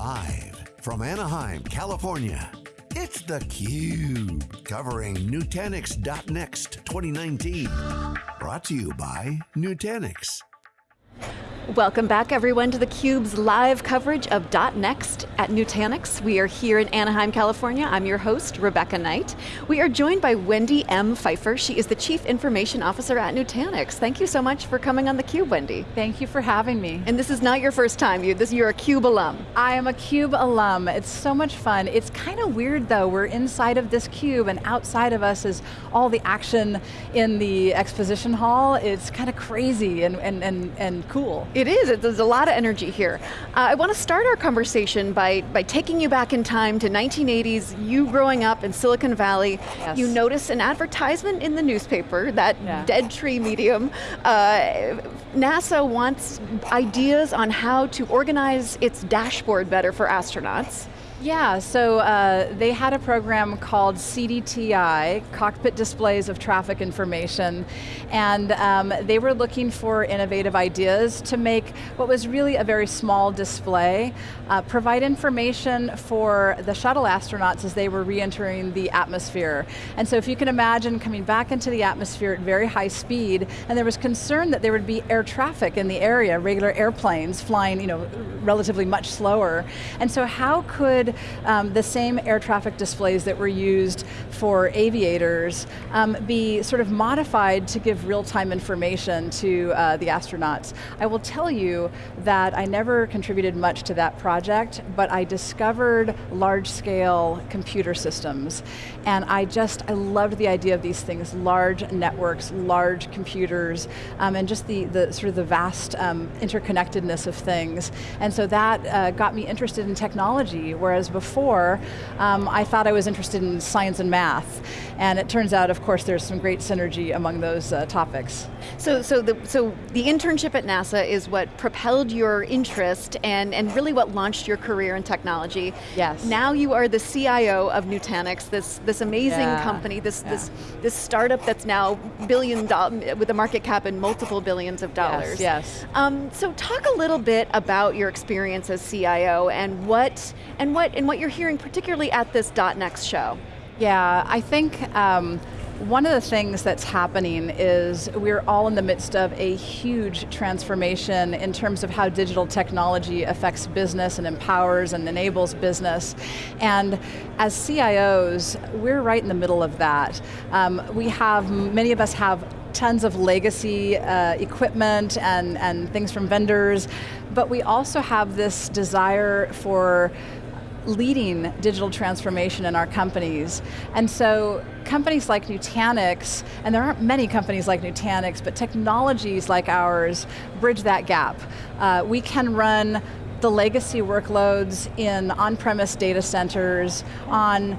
Live from Anaheim, California, it's theCUBE, covering Nutanix.next 2019. Brought to you by Nutanix. Welcome back everyone to theCUBE's live coverage of .next at Nutanix. We are here in Anaheim, California. I'm your host, Rebecca Knight. We are joined by Wendy M. Pfeiffer. She is the Chief Information Officer at Nutanix. Thank you so much for coming on theCUBE, Wendy. Thank you for having me. And this is not your first time, you, this, you're a CUBE alum. I am a CUBE alum, it's so much fun. It's kind of weird though, we're inside of this CUBE and outside of us is all the action in the exposition hall. It's kind of crazy and, and, and, and cool. It is, there's a lot of energy here. Uh, I want to start our conversation by, by taking you back in time to 1980s, you growing up in Silicon Valley. Yes. You notice an advertisement in the newspaper, that Yeah. dead tree medium. Uh, NASA wants ideas on how to organize its dashboard better for astronauts. Yeah, so uh, they had a program called CDTI, Cockpit Displays of Traffic Information, and um, they were looking for innovative ideas to make what was really a very small display, uh, provide information for the shuttle astronauts as they were re-entering the atmosphere. And so if you can imagine coming back into the atmosphere at very high speed, and there was concern that there would be air traffic in the area, regular airplanes flying you know, relatively much slower. And so how could um, the same air traffic displays that were used for aviators um, be sort of modified to give real-time information to uh, the astronauts? I will tell you that I never contributed much to that project, but I discovered large-scale computer systems. And I just, I loved the idea of these things, large networks, large computers, um, and just the, the sort of the vast um, interconnectedness of things. And so that uh, got me interested in technology, whereas before, um, I thought I was interested in science and math. And it turns out, of course, there's some great synergy among those uh, topics. So, so, the, so the internship at NASA is what propelled your interest and, and really what launched your career in technology. Yes. Now you are the CIO of Nutanix, this, this amazing Yeah. company, this, Yeah. this, this startup that's now billion with a market cap in multiple billions of dollars. Yes, yes. Um, so talk a little bit about your experience as CIO and what, and what, and what you're hearing particularly at this .next show. Yeah, I think um, one of the things that's happening is we're all in the midst of a huge transformation in terms of how digital technology affects business and empowers and enables business. And as CIOs, we're right in the middle of that. Um, we have, many of us have tons of legacy uh, equipment and, and things from vendors, but we also have this desire for leading digital transformation in our companies. And so companies like Nutanix, and there aren't many companies like Nutanix, but technologies like ours bridge that gap. Uh, we can run the legacy workloads in on-premise data centers, on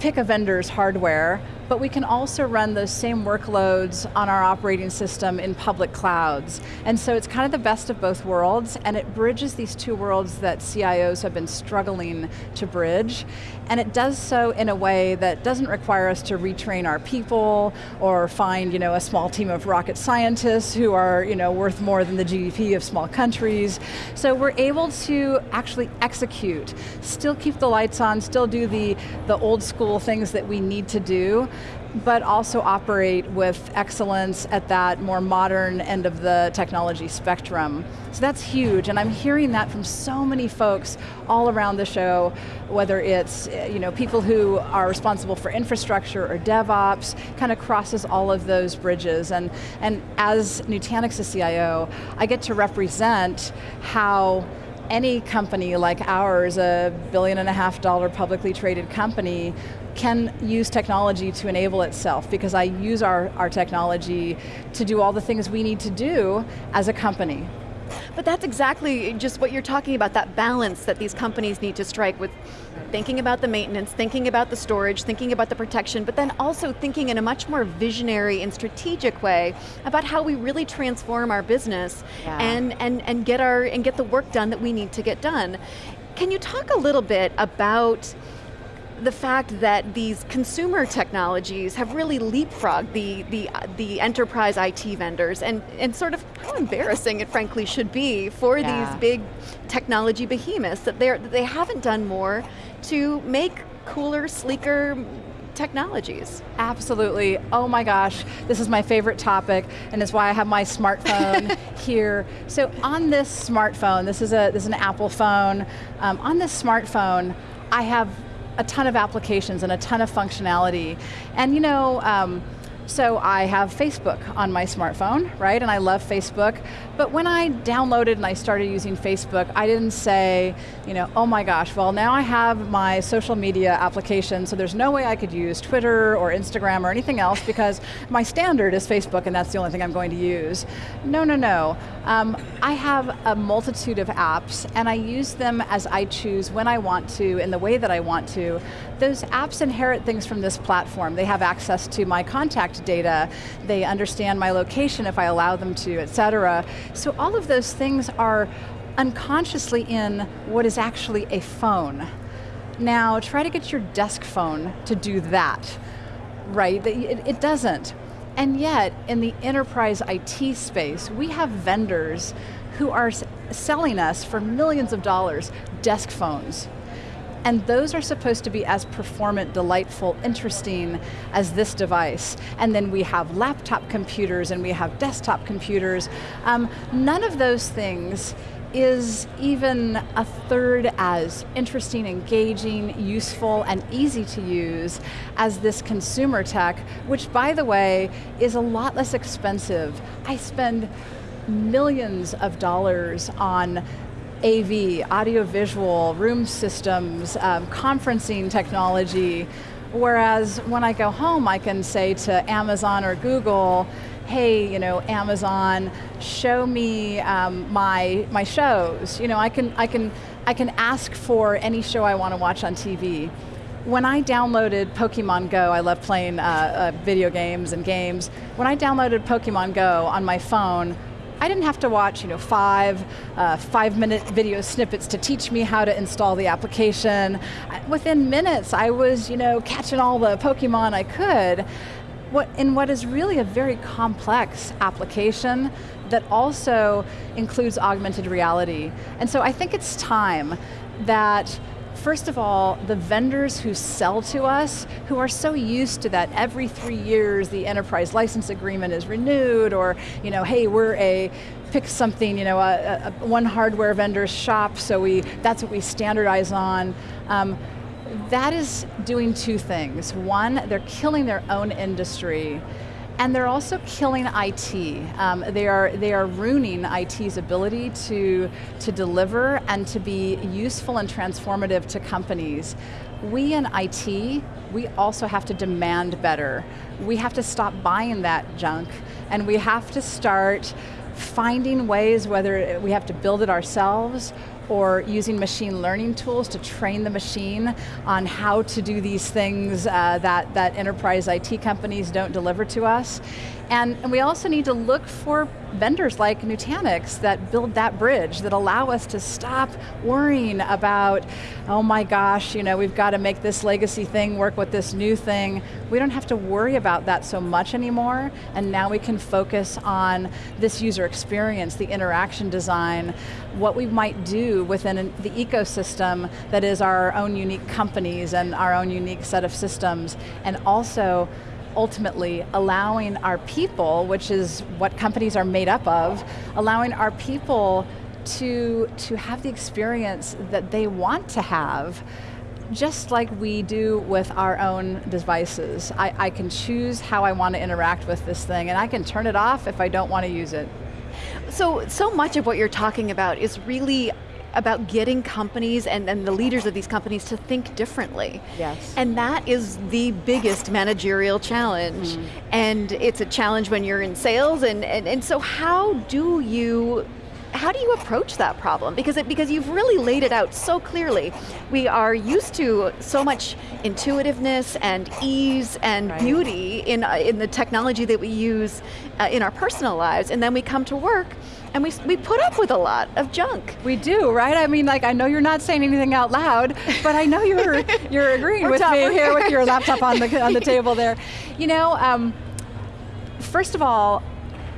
pick a vendor's hardware, but we can also run those same workloads on our operating system in public clouds. And so it's kind of the best of both worlds, and it bridges these two worlds that CIOs have been struggling to bridge. And it does so in a way that doesn't require us to retrain our people, or find you know, a small team of rocket scientists who are you know, worth more than the GDP of small countries. So we're able to actually execute, still keep the lights on, still do the, the old school things that we need to do, but also operate with excellence at that more modern end of the technology spectrum. So that's huge, and I'm hearing that from so many folks all around the show, whether it's eh, you know, people who are responsible for infrastructure or DevOps, kind of crosses all of those bridges. And, and as Nutanix's CIO, I get to represent how any company like ours, a billion and a half dollar publicly traded company, can use technology to enable itself because I use our, our technology to do all the things we need to do as a company. But that's exactly just what you're talking about, that balance that these companies need to strike with thinking about the maintenance, thinking about the storage, thinking about the protection, but then also thinking in a much more visionary and strategic way about how we really transform our business Yeah. and, and, and, get our, and get the work done that we need to get done. Can you talk a little bit about the fact that these consumer technologies have really leapfrogged the, the, the enterprise IT vendors and, and sort of how embarrassing it frankly should be for yeah. these big technology behemoths that, they're, that they haven't done more to make cooler, sleeker, technologies. Absolutely, oh my gosh, this is my favorite topic and it's why I have my smartphone here. So on this smartphone, this is, a, this is an Apple phone, um, on this smartphone, I have a ton of applications and a ton of functionality. And you know, um, so I have Facebook on my smartphone, right? And I love Facebook. But when I downloaded and I started using Facebook, I didn't say, you know, oh my gosh, well now I have my social media application, so there's no way I could use Twitter or Instagram or anything else because my standard is Facebook and that's the only thing I'm going to use. No, no, no. Um, I have a multitude of apps and I use them as I choose when I want to, in the way that I want to. Those apps inherit things from this platform. They have access to my contact data, they understand my location if I allow them to, et cetera. So all of those things are unconsciously in what is actually a phone. Now try to get your desk phone to do that, right? It, it doesn't. And yet, in the enterprise IT space, we have vendors who are selling us for millions of dollars desk phones. And those are supposed to be as performant, delightful, interesting as this device. And then we have laptop computers and we have desktop computers. Um, none of those things is even a third as interesting, engaging, useful, and easy to use as this consumer tech, which by the way, is a lot less expensive. I spend millions of dollars on AV, audiovisual, room systems, um, conferencing technology, whereas when I go home I can say to Amazon or Google, hey, you know, Amazon, show me um, my, my shows. You know, I can, I, can, I can ask for any show I want to watch on TV. When I downloaded Pokemon Go, I love playing uh, uh, video games and games. When I downloaded Pokemon Go on my phone, I didn't have to watch you know, five, uh, five minute video snippets to teach me how to install the application. Within minutes, I was you know, catching all the Pokemon I could what, in what is really a very complex application that also includes augmented reality. And so I think it's time that First of all, the vendors who sell to us, who are so used to that every three years the enterprise license agreement is renewed, or you know, hey, we're a pick something, you know, a, a, one hardware vendor shop, so we that's what we standardize on. Um, that is doing two things. One, they're killing their own industry, and they're also killing IT. Um, they, are, they are ruining IT's ability to, to deliver and to be useful and transformative to companies. We in IT, we also have to demand better. We have to stop buying that junk, and we have to start finding ways, whether we have to build it ourselves or using machine learning tools to train the machine on how to do these things uh, that, that enterprise IT companies don't deliver to us. And, and we also need to look for vendors like Nutanix that build that bridge, that allow us to stop worrying about, oh my gosh, you know, we've got to make this legacy thing work with this new thing. We don't have to worry about that so much anymore, and now we can focus on this user experience, the interaction design, what we might do within the ecosystem that is our own unique companies and our own unique set of systems, and also ultimately allowing our people, which is what companies are made up of, allowing our people to, to have the experience that they want to have just like we do with our own devices. I, I can choose how I want to interact with this thing and I can turn it off if I don't want to use it. So, so much of what you're talking about is really about getting companies and, and the leaders of these companies to think differently. Yes. And that is the biggest managerial challenge. Mm. And it's a challenge when you're in sales, and, and, and so how do you how do you approach that problem? Because it, because you've really laid it out so clearly. We are used to so much intuitiveness and ease and right. beauty in, uh, in the technology that we use uh, in our personal lives, and then we come to work and we, we put up with a lot of junk. We do, right? I mean, like, I know you're not saying anything out loud, but I know you're, you're agreeing with me here with your laptop on the, on the table there. You know, um, first of all,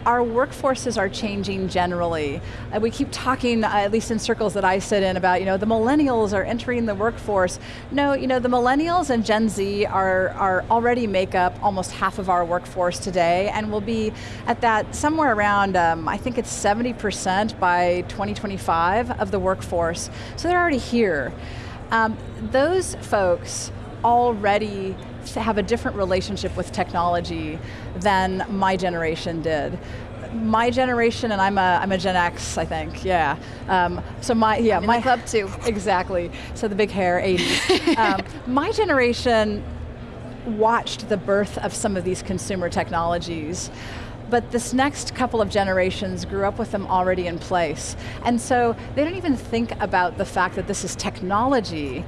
our workforces are changing generally. Uh, we keep talking, uh, at least in circles that I sit in, about you know the millennials are entering the workforce. No, you know the millennials and Gen Z are are already make up almost half of our workforce today, and will be at that somewhere around um, I think it's 70% by 2025 of the workforce. So they're already here. Um, those folks already have a different relationship with technology than my generation did my generation, and I'm a, I'm a Gen X, I think, yeah. Um, so my, yeah, my club too. Exactly, so the big hair, 80s. um, my generation watched the birth of some of these consumer technologies but this next couple of generations grew up with them already in place. And so they don't even think about the fact that this is technology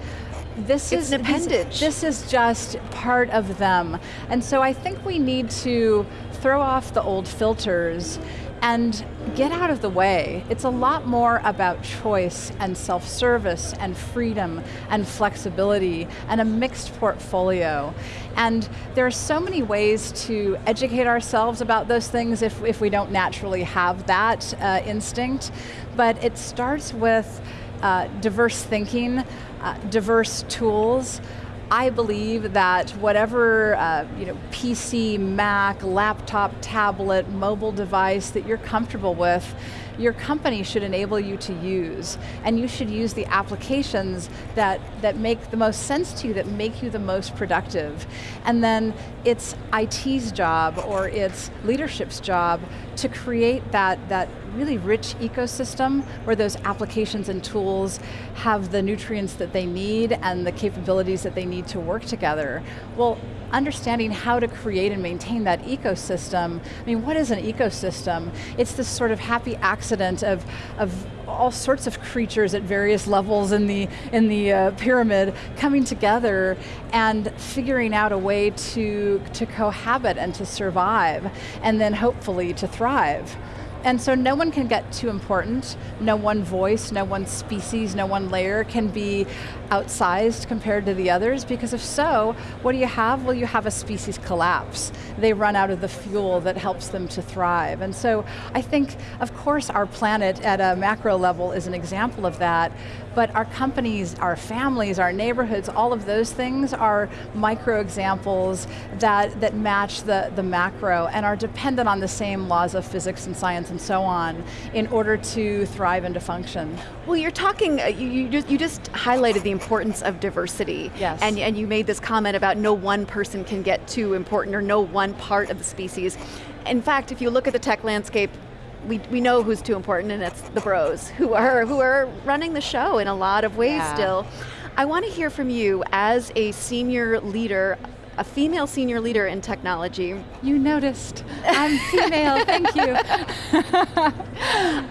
this it's is an appendage. This, this is just part of them. And so I think we need to throw off the old filters and get out of the way. It's a lot more about choice and self-service and freedom and flexibility and a mixed portfolio. And there are so many ways to educate ourselves about those things if, if we don't naturally have that uh, instinct. But it starts with uh, diverse thinking, uh, diverse tools. I believe that whatever uh, you know, PC, Mac, laptop, tablet, mobile device that you're comfortable with, your company should enable you to use. And you should use the applications that, that make the most sense to you, that make you the most productive. And then it's IT's job or it's leadership's job to create that, that really rich ecosystem where those applications and tools have the nutrients that they need and the capabilities that they need to work together. Well, understanding how to create and maintain that ecosystem. I mean, what is an ecosystem? It's this sort of happy accident of, of all sorts of creatures at various levels in the, in the uh, pyramid coming together and figuring out a way to, to cohabit and to survive, and then hopefully to thrive. And so no one can get too important. No one voice, no one species, no one layer can be outsized compared to the others because if so, what do you have? Well, you have a species collapse. They run out of the fuel that helps them to thrive. And so I think, of course, our planet at a macro level is an example of that, but our companies, our families, our neighborhoods, all of those things are micro examples that, that match the, the macro and are dependent on the same laws of physics and science and so on in order to thrive and to function. Well, you're talking, uh, you, you, just, you just highlighted the importance of diversity. Yes. And, and you made this comment about no one person can get too important or no one part of the species. In fact, if you look at the tech landscape, we, we know who's too important and it's the bros who are, who are running the show in a lot of ways yeah. still. I want to hear from you as a senior leader a female senior leader in technology. You noticed. I'm female, thank you.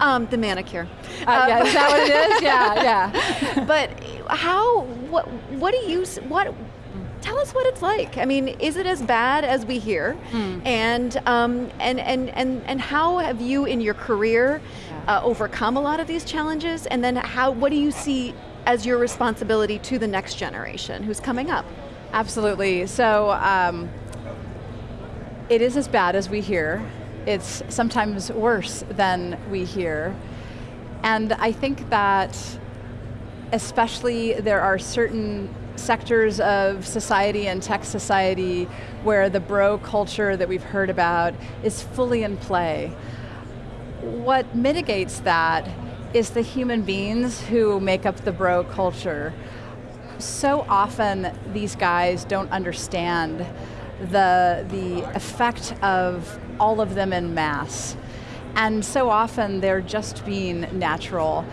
um, the manicure. Uh, yeah, is that what it is? Yeah, yeah. but how, what, what do you, what, tell us what it's like. I mean, is it as bad as we hear? Mm. And, um, and, and, and, and how have you in your career yeah. uh, overcome a lot of these challenges? And then how, what do you see as your responsibility to the next generation who's coming up? Absolutely, so um, it is as bad as we hear. It's sometimes worse than we hear. And I think that especially there are certain sectors of society and tech society where the bro culture that we've heard about is fully in play. What mitigates that is the human beings who make up the bro culture. So often these guys don't understand the, the effect of all of them in mass. And so often they're just being natural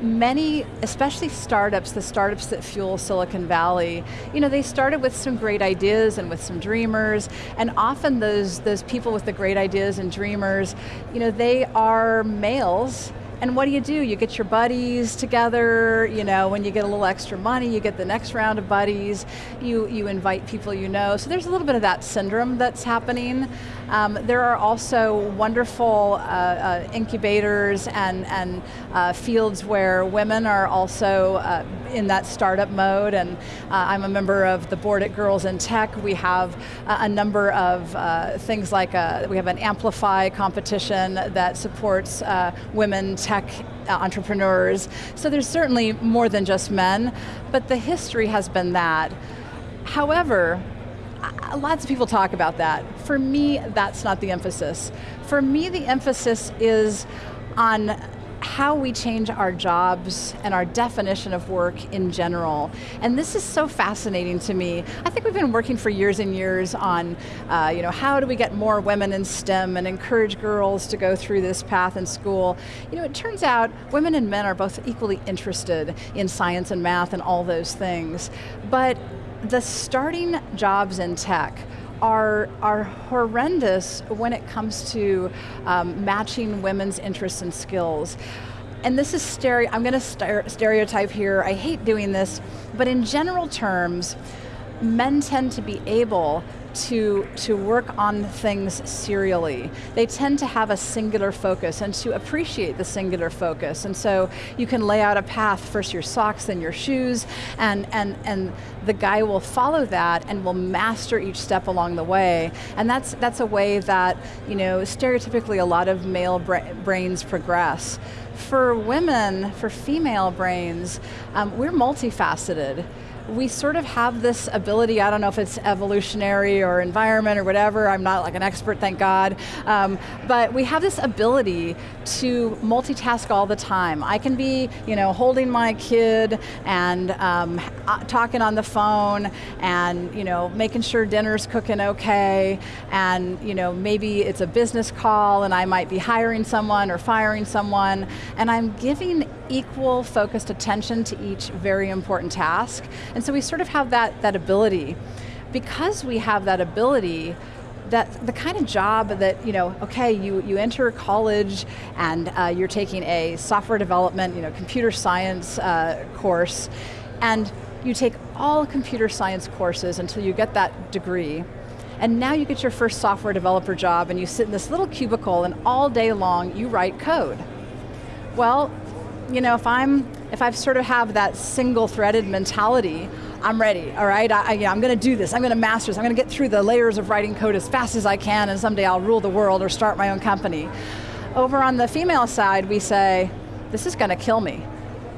many, especially startups, the startups that fuel Silicon Valley, you know, they started with some great ideas and with some dreamers, and often those, those people with the great ideas and dreamers, you know, they are males And what do you do? You get your buddies together, you know, when you get a little extra money, you get the next round of buddies, you, you invite people you know. So there's a little bit of that syndrome that's happening. Um, there are also wonderful uh, uh, incubators and, and uh, fields where women are also uh, in that startup mode, and uh, I'm a member of the board at Girls in Tech. We have a number of uh, things like we have an Amplify competition that supports women tech entrepreneurs. So there's certainly more than just men, but the history has been that. However, Uh, lots of people talk about that. For me, that's not the emphasis. For me, the emphasis is on how we change our jobs and our definition of work in general. And this is so fascinating to me. I think we've been working for years and years on, uh, you know, how do we get more women in STEM and encourage girls to go through this path in school. You know, it turns out women and men are both equally interested in science and math and all those things. But the starting jobs in tech are, are horrendous when it comes to um, matching women's interests and skills. And this is stereo, I'm going to stereotype here, I hate doing this, but in general terms, men tend to be able to, to work on things serially. They tend to have a singular focus and to appreciate the singular focus. And so you can lay out a path, first your socks, then your shoes, and, and, and the guy will follow that and will master each step along the way. And that's, that's a way that, you know, stereotypically a lot of male bra brains progress. For women, for female brains, um, we're multifaceted we sort of have this ability, I don't know if it's evolutionary or environment or whatever, I'm not like an expert, thank God, um, but we have this ability to multitask all the time. I can be, you know, holding my kid and um, uh, talking on the phone and, you know, making sure dinner's cooking okay and, you know, maybe it's a business call and I might be hiring someone or firing someone and I'm giving equal focused attention to each very important task. And so we sort of have that, that ability. Because we have that ability, that the kind of job that, you know, okay, you, you enter college and uh, you're taking a software development, you know, computer science uh, course, and you take all computer science courses until you get that degree, and now you get your first software developer job and you sit in this little cubicle and all day long you write code. Well, you know, if I'm, if I sort of have that single-threaded mentality, I'm ready, all right? I, I, yeah, I'm going to do this, I'm going to master this, I'm going to get through the layers of writing code as fast as I can and someday I'll rule the world or start my own company. Over on the female side, we say, this is going to kill me.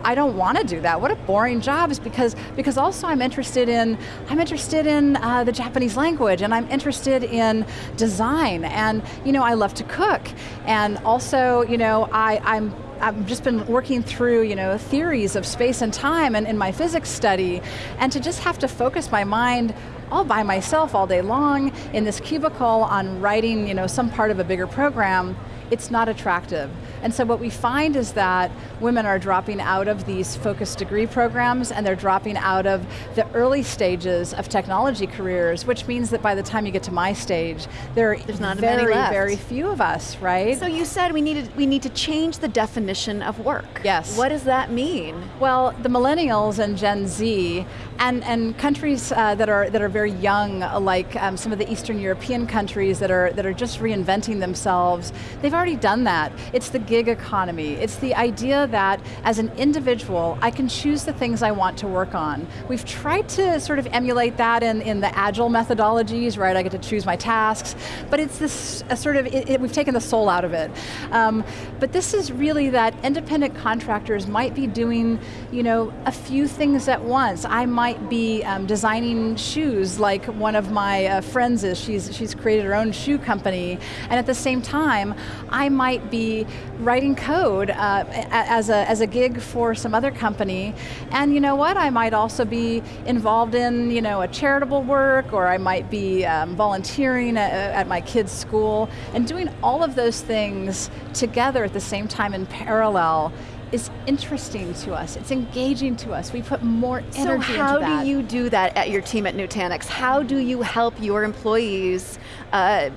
I don't want to do that. What a boring job is because because also I'm interested in I'm interested in uh, the Japanese language and I'm interested in design and you know I love to cook and also you know I I'm I've just been working through, you know, theories of space and time and in my physics study, and to just have to focus my mind all by myself all day long in this cubicle on writing, you know, some part of a bigger program, it's not attractive. And so what we find is that women are dropping out of these focused degree programs and they're dropping out of the early stages of technology careers, which means that by the time you get to my stage, there There's not very, very few of us, right? So you said we needed we need to change the definition of work. Yes. What does that mean? Well, the millennials and Gen Z, and, and countries uh, that are that are very young, like um, some of the Eastern European countries that are that are just reinventing themselves, they've already done that. It's the gig economy. It's the idea that as an individual, I can choose the things I want to work on. We've tried to sort of emulate that in, in the agile methodologies, right? I get to choose my tasks, but it's this sort of, it, it, we've taken the soul out of it. Um, but this is really that independent contractors might be doing, you know, a few things at once. I might be um, designing shoes like one of my uh, friends is. She's, she's created her own shoe company, and at the same time, I might be writing code uh, as, a, as a gig for some other company. And you know what, I might also be involved in you know, a charitable work, or I might be um, volunteering at, at my kid's school, and doing all of those things together at the same time in parallel is interesting to us. It's engaging to us. We put more energy so how do you do that at your team at Nutanix? How do you help your employees uh,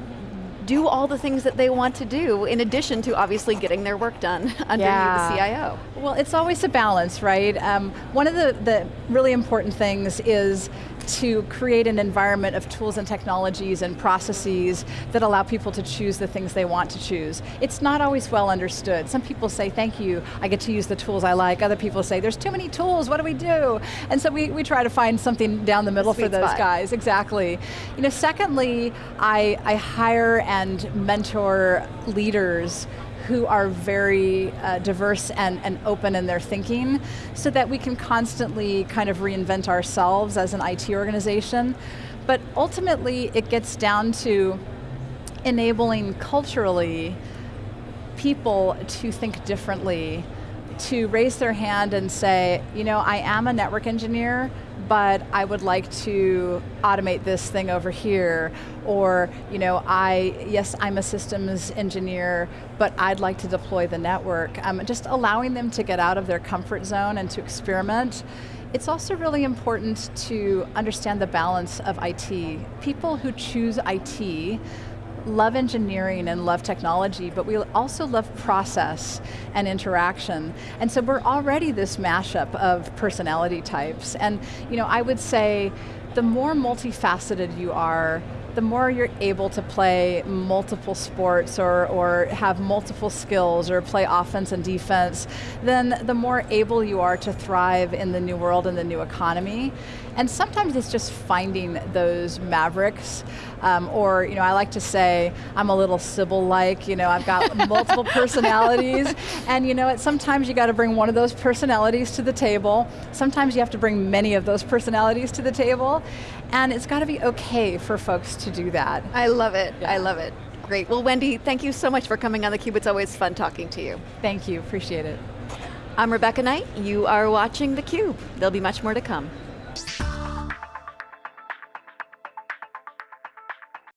do all the things that they want to do in addition to obviously getting their work done under yeah. the CIO. Well, it's always a balance, right? Um, one of the, the really important things is to create an environment of tools and technologies and processes that allow people to choose the things they want to choose. It's not always well understood. Some people say, thank you, I get to use the tools I like. Other people say, there's too many tools, what do we do? And so we, we try to find something down the middle for those spot. guys, exactly. You know, secondly, I, I hire and mentor leaders who are very uh, diverse and, and open in their thinking so that we can constantly kind of reinvent ourselves as an IT organization. But ultimately, it gets down to enabling culturally people to think differently, to raise their hand and say, you know, I am a network engineer, but I would like to automate this thing over here. Or, you know, I, yes, I'm a systems engineer, but I'd like to deploy the network. Um, just allowing them to get out of their comfort zone and to experiment. It's also really important to understand the balance of IT. People who choose IT love engineering and love technology, but we also love process and interaction. And so we're already this mashup of personality types. And you know, I would say the more multifaceted you are, the more you're able to play multiple sports or, or have multiple skills or play offense and defense, then the more able you are to thrive in the new world and the new economy. And sometimes it's just finding those mavericks, um, or you know, I like to say I'm a little Sybil-like. You know, I've got multiple personalities, and you know, what, sometimes you got to bring one of those personalities to the table. Sometimes you have to bring many of those personalities to the table, and it's got to be okay for folks to do that. I love it. Yeah. I love it. Great. Well, Wendy, thank you so much for coming on theCUBE. It's always fun talking to you. Thank you, appreciate it. I'm Rebecca Knight. You are watching theCUBE. There'll be much more to come.